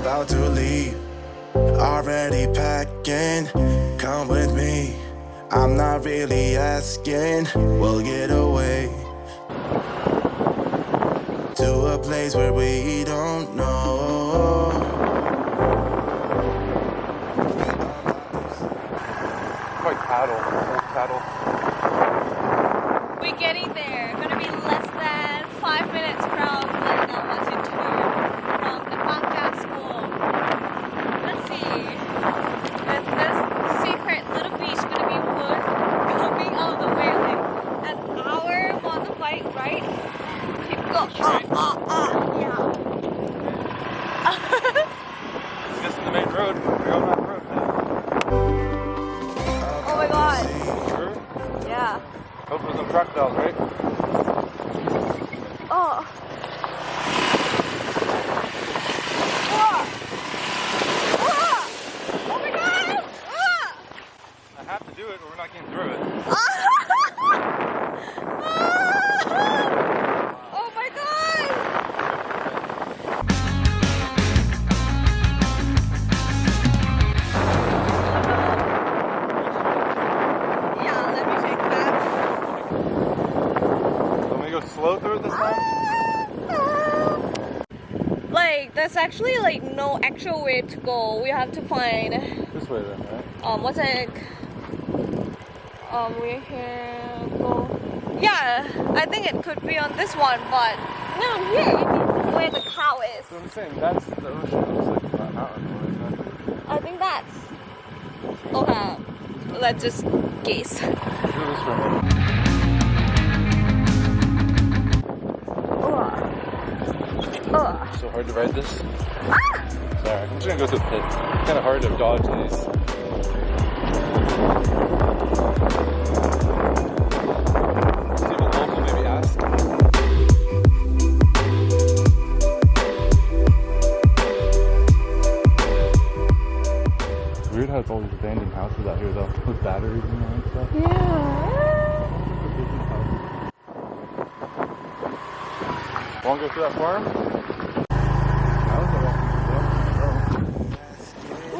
about to leave. Already packing, come with me. I'm not really asking, we'll get away to a place where we don't know. Quite paddle. Paddle. We're getting there. Gonna be less than five minutes from the Nawatu tour from the Bangka school. Let's see. Is this secret little beach gonna be worth coming all the way like an hour motorbike ride? Keep go. Uh, uh, uh. Yeah. Let's get to the main road. We're on that road now. Oh my god. Sure? Yeah. Hope there's no crocodiles, right? Oh. There's actually like no actual way to go. We have to find This way then, right? um what's it? Um we're here go Yeah, I think it could be on this one, but no I'm here where the cow is. So I'm saying that's the ocean. Like it's not mountain, isn't it? I think that's okay. Let's just guess. So hard to ride this. Sorry, I'm just gonna go through the pit. Kind of hard to dodge these. See if a wolf will maybe ask. It's weird how it's all these abandoned houses out here though, with batteries in them and stuff. Yeah. Wanna go through that farm? Ugh. Bangkok, they live To on a place where we don't know.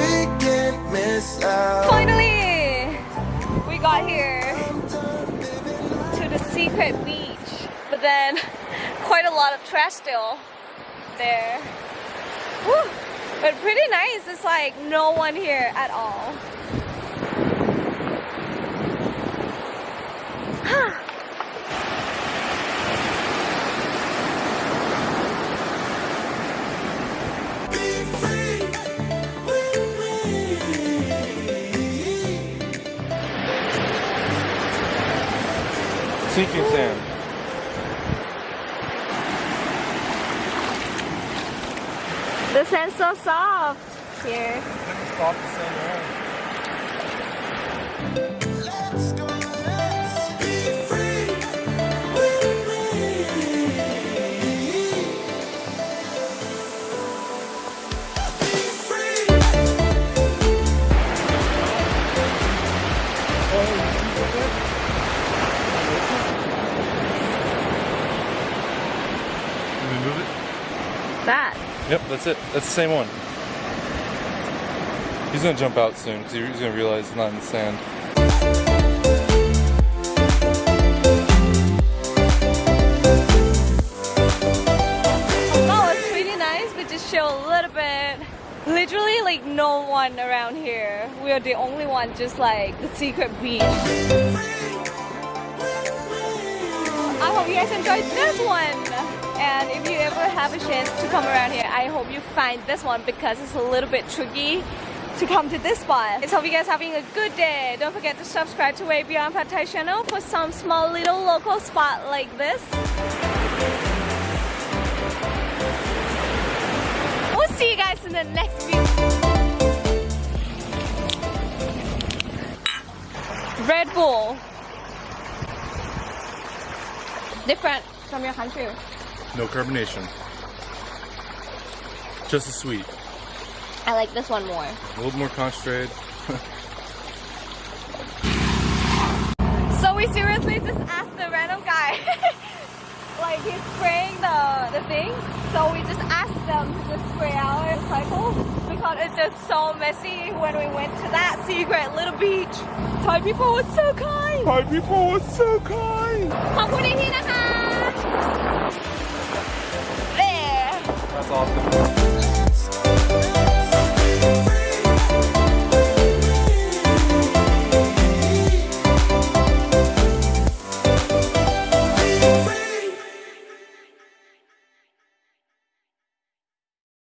Finally, we got here to the secret beach, but then quite a lot of trash still there. Woo. But pretty nice. It's like no one here at all. Sinking sand. The sand's so soft here. That. Yep, that's it. That's the same one. He's gonna jump out soon because he's gonna realize it's not in the sand. Oh, that was pretty nice, but just show a little bit. Literally, like no one around here. We are the only one, just like the secret beach. I hope you guys enjoyed this one. And if you ever have a chance to come around here, I hope you find this one because it's a little bit tricky to come to this spot. So hope you guys having a good day. Don't forget to subscribe to Way Beyond Pad Thai channel for some small little local spot like this. We'll see you guys in the next video. Red Bull. Different from your country. No carbonation. Just as sweet. I like this one more. A little more concentrated. So we seriously just asked the random guy, like he's spraying the, the thing. So we just asked them to just spray our cycle because it's just so messy when we went to that secret little beach. Thai people were so kind. Thai people were so kind. ขอบคุณ awesome.